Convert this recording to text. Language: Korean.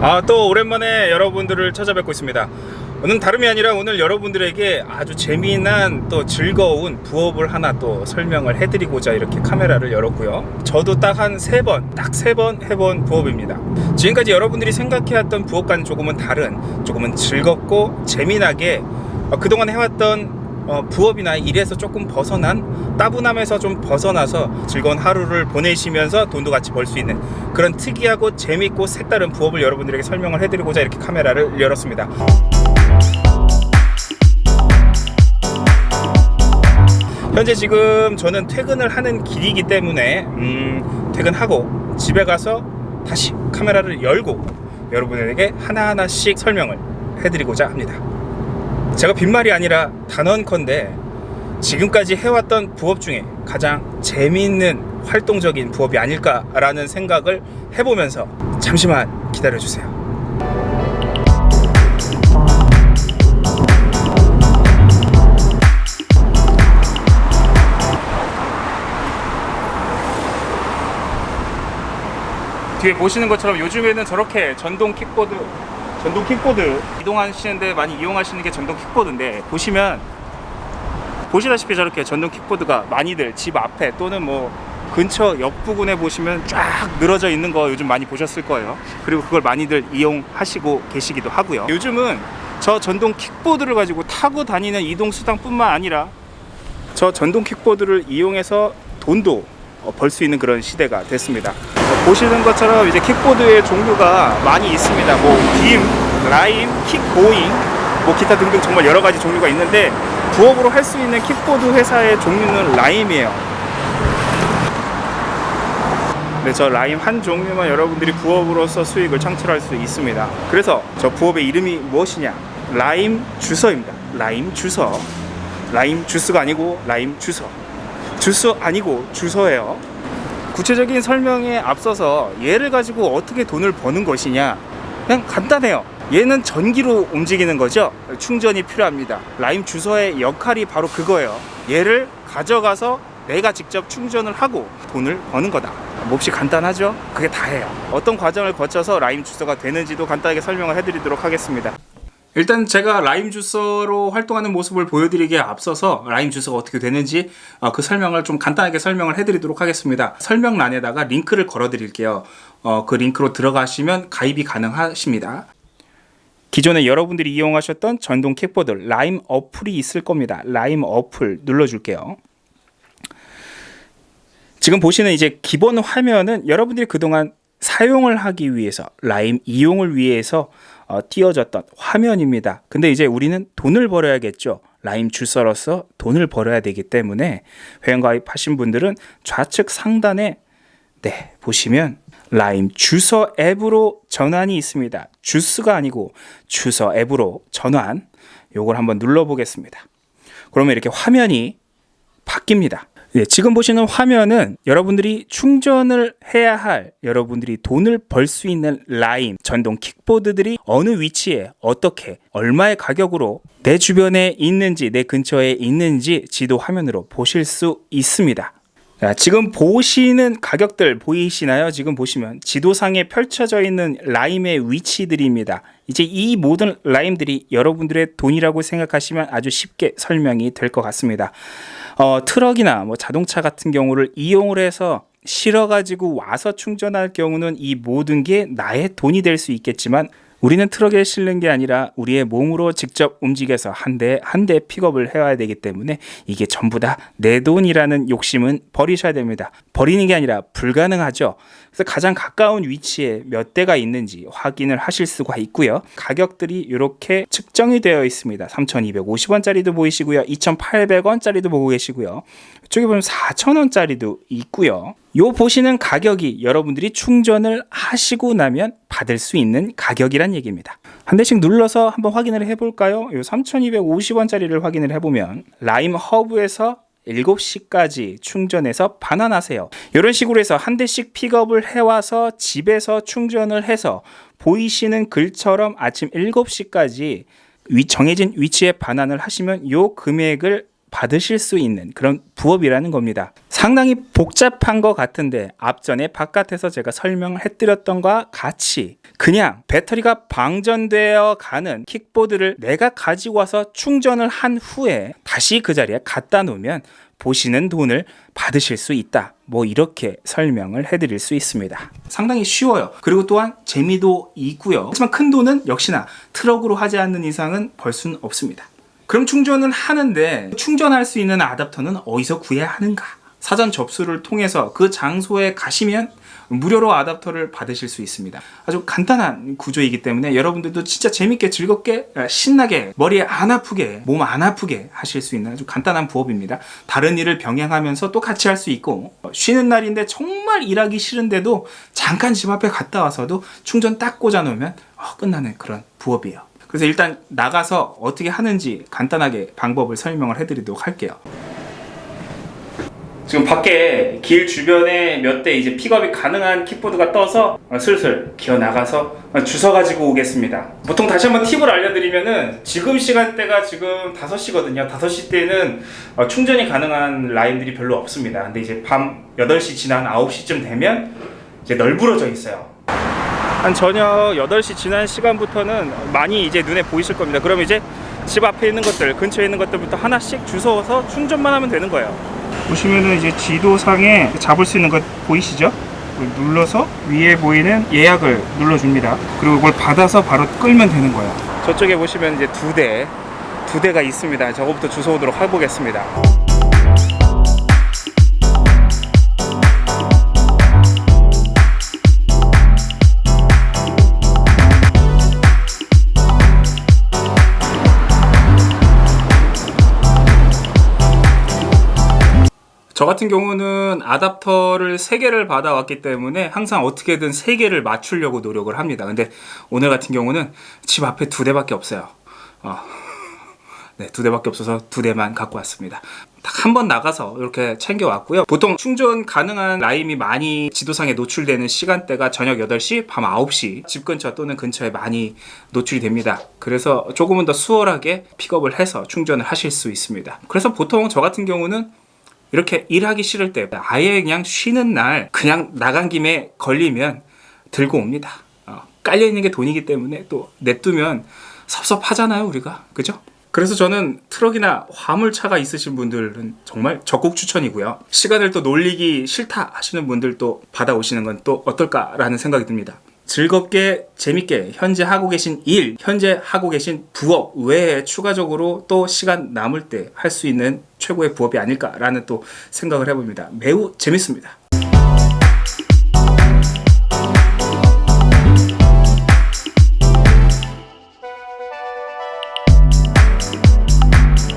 아 또 오랜만에 여러분들을 찾아뵙고 있습니다. 오늘 다름이 아니라 오늘 여러분들에게 아주 재미난 또 즐거운 부업을 하나 또 설명을 해드리고자 이렇게 카메라를 열었고요. 저도 딱 한 세 번 딱 세 번 해본 부업입니다. 지금까지 여러분들이 생각해왔던 부업과는 조금은 다른 조금은 즐겁고 재미나게 어, 그동안 해왔던 어, 부업이나 일에서 조금 벗어난 따분함에서 좀 벗어나서 즐거운 하루를 보내시면서 돈도 같이 벌 수 있는 그런 특이하고 재밌고 색다른 부업을 여러분들에게 설명을 해드리고자 이렇게 카메라를 열었습니다. 현재 지금 저는 퇴근을 하는 길이기 때문에 음, 퇴근하고 집에 가서 다시 카메라를 열고 여러분에게 하나하나씩 설명을 해드리고자 합니다. 제가 빈말이 아니라 단언컨대 지금까지 해왔던 부업 중에 가장 재미있는 활동적인 부업이 아닐까라는 생각을 해보면서 잠시만 기다려주세요. 뒤에 보시는 것처럼 요즘에는 저렇게 전동 킥보드 전동 킥보드 이동하시는데 많이 이용하시는 게 전동 킥보드인데 보시면 보시다시피 저렇게 전동 킥보드가 많이들 집 앞에 또는 뭐 근처 옆 부근에 보시면 쫙 늘어져 있는 거 요즘 많이 보셨을 거예요. 그리고 그걸 많이들 이용하시고 계시기도 하고요. 요즘은 저 전동 킥보드를 가지고 타고 다니는 이동 수단뿐만 아니라 저 전동 킥보드를 이용해서 돈도 벌 수 있는 그런 시대가 됐습니다 보시는 것처럼 이제 킥보드의 종류가 많이 있습니다. 뭐 빔, 라임, 킥고잉, 뭐 기타 등등 정말 여러 가지 종류가 있는데 부업으로 할 수 있는 킥보드 회사의 종류는 라임이에요. 네, 저 라임 한 종류만 여러분들이 부업으로서 수익을 창출할 수 있습니다. 그래서 저 부업의 이름이 무엇이냐? 라임 주서입니다. 라임 주서. 라임 주스가 아니고 라임 주서. 주스 아니고 주서예요. 구체적인 설명에 앞서서 얘를 가지고 어떻게 돈을 버는 것이냐. 그냥 간단해요. 얘는 전기로 움직이는 거죠. 충전이 필요합니다. 라임 주소의 역할이 바로 그거예요. 얘를 가져가서 내가 직접 충전을 하고 돈을 버는 거다. 몹시 간단하죠? 그게 다예요. 어떤 과정을 거쳐서 라임 주소가 되는지도 간단하게 설명을 해드리도록 하겠습니다 일단 제가 라임 주서로 활동하는 모습을 보여드리기에 앞서서 라임 주서가 어떻게 되는지 어, 그 설명을 좀 간단하게 설명을 해드리도록 하겠습니다. 설명란에다가 링크를 걸어 드릴게요. 어, 그 링크로 들어가시면 가입이 가능하십니다. 기존에 여러분들이 이용하셨던 전동 킥보드 라임 어플이 있을 겁니다. 라임 어플 눌러줄게요. 지금 보시는 이제 기본 화면은 여러분들이 그동안 사용을 하기 위해서 라임 이용을 위해서 어, 띄어졌던 화면입니다. 근데 이제 우리는 돈을 벌어야겠죠. 라임 주서로서 돈을 벌어야 되기 때문에 회원가입하신 분들은 좌측 상단에 네 보시면 라임 주서 앱으로 전환이 있습니다. 주스가 아니고 주서 앱으로 전환 요걸 한번 눌러 보겠습니다. 그러면 이렇게 화면이 바뀝니다. 네, 지금 보시는 화면은 여러분들이 충전을 해야 할 여러분들이 돈을 벌 수 있는 라인 전동 킥보드들이 어느 위치에 어떻게 얼마의 가격으로 내 주변에 있는지 내 근처에 있는지 지도 화면으로 보실 수 있습니다. 자, 지금 보시는 가격들 보이시나요? 지금 보시면 지도상에 펼쳐져 있는 라임의 위치들입니다. 이제 이 모든 라임들이 여러분들의 돈이라고 생각하시면 아주 쉽게 설명이 될 것 같습니다. 어, 트럭이나 뭐 자동차 같은 경우를 이용을 해서 실어가지고 와서 충전할 경우는 이 모든 게 나의 돈이 될 수 있겠지만 우리는 트럭에 실는 게 아니라 우리의 몸으로 직접 움직여서 한 대 한 대 픽업을 해와야 되기 때문에 이게 전부 다 내 돈이라는 욕심은 버리셔야 됩니다. 버리는 게 아니라 불가능하죠. 그래서 가장 가까운 위치에 몇 대가 있는지 확인을 하실 수가 있고요. 가격들이 이렇게 측정이 되어 있습니다. 3,250원짜리도 보이시고요. 2,800원짜리도 보고 계시고요. 이쪽에 보면 4,000원짜리도 있고요. 요 보시는 가격이 여러분들이 충전을 하시고 나면 받을 수 있는 가격이란 얘기입니다. 한 대씩 눌러서 한번 확인을 해볼까요? 요 3,250원짜리를 확인을 해보면 라임 허브에서 7시까지 충전해서 반환하세요. 이런 식으로 해서 한 대씩 픽업을 해와서 집에서 충전을 해서 보이시는 글처럼 아침 7시까지 정해진 위치에 반환을 하시면 요 금액을 받으실 수 있는 그런 부업이라는 겁니다. 상당히 복잡한 것 같은데 앞전에 바깥에서 제가 설명을 해드렸던 것과 같이 그냥 배터리가 방전되어 가는 킥보드를 내가 가지고 와서 충전을 한 후에 다시 그 자리에 갖다 놓으면 보시는 돈을 받으실 수 있다. 뭐 이렇게 설명을 해드릴 수 있습니다. 상당히 쉬워요. 그리고 또한 재미도 있고요. 하지만 큰 돈은 역시나 트럭으로 하지 않는 이상은 벌 수는 없습니다. 그럼 충전을 하는데 충전할 수 있는 아답터는 어디서 구해야 하는가? 사전 접수를 통해서 그 장소에 가시면 무료로 아답터를 받으실 수 있습니다. 아주 간단한 구조이기 때문에 여러분들도 진짜 재밌게 즐겁게 신나게 머리에 안 아프게 몸 안 아프게 하실 수 있는 아주 간단한 부업입니다. 다른 일을 병행하면서 또 같이 할 수 있고 쉬는 날인데 정말 일하기 싫은데도 잠깐 집 앞에 갔다 와서도 충전 딱 꽂아 놓으면 어, 끝나는 그런 부업이에요. 그래서 일단 나가서 어떻게 하는지 간단하게 방법을 설명을 해드리도록 할게요. 지금 밖에 길 주변에 몇 대 이제 픽업이 가능한 킥보드가 떠서 어, 슬슬 기어 나가서 어, 주워 가지고 오겠습니다. 보통 다시 한번 팁을 알려드리면은 지금 시간대가 지금 5시거든요. 5시 때는 어, 충전이 가능한 라인들이 별로 없습니다. 근데 이제 밤 8시 지난 9시쯤 되면 이제 널브러져 있어요. 한 저녁 8시 지난 시간부터는 많이 이제 눈에 보이실 겁니다. 그럼 이제 집 앞에 있는 것들, 근처에 있는 것들부터 하나씩 주워서 충전만 하면 되는 거예요. 보시면은 이제 지도상에 잡을 수 있는 것 보이시죠? 눌러서 위에 보이는 예약을 눌러줍니다. 그리고 이걸 받아서 바로 끌면 되는 거예요. 저쪽에 보시면 이제 두 대, 두 대가 있습니다. 저거부터 주워오도록 해보겠습니다. 저 같은 경우는 아답터를 3개를 받아왔기 때문에 항상 어떻게든 3개를 맞추려고 노력을 합니다. 근데 오늘 같은 경우는 집 앞에 두 대밖에 없어요. 어, 네, 두 대밖에 없어서 두 대만 갖고 왔습니다. 딱 한 번 나가서 이렇게 챙겨왔고요. 보통 충전 가능한 라임이 많이 지도상에 노출되는 시간대가 저녁 8시, 밤 9시 집 근처 또는 근처에 많이 노출이 됩니다. 그래서 조금은 더 수월하게 픽업을 해서 충전을 하실 수 있습니다. 그래서 보통 저 같은 경우는 이렇게 일하기 싫을 때 아예 그냥 쉬는 날 그냥 나간 김에 걸리면 들고 옵니다. 어, 깔려 있는 게 돈이기 때문에 또 냅두면 섭섭하잖아요, 우리가. 그죠? 그래서 저는 트럭이나 화물차가 있으신 분들은 정말 적극 추천이고요. 시간을 또 놀리기 싫다 하시는 분들도 받아오시는 건 또 어떨까라는 생각이 듭니다. 즐겁게 재밌게 현재 하고 계신 일, 현재 하고 계신 부업 외에 추가적으로 또 시간 남을 때 할 수 있는 최고의 부업이 아닐까라는 또 생각을 해봅니다. 매우 재밌습니다.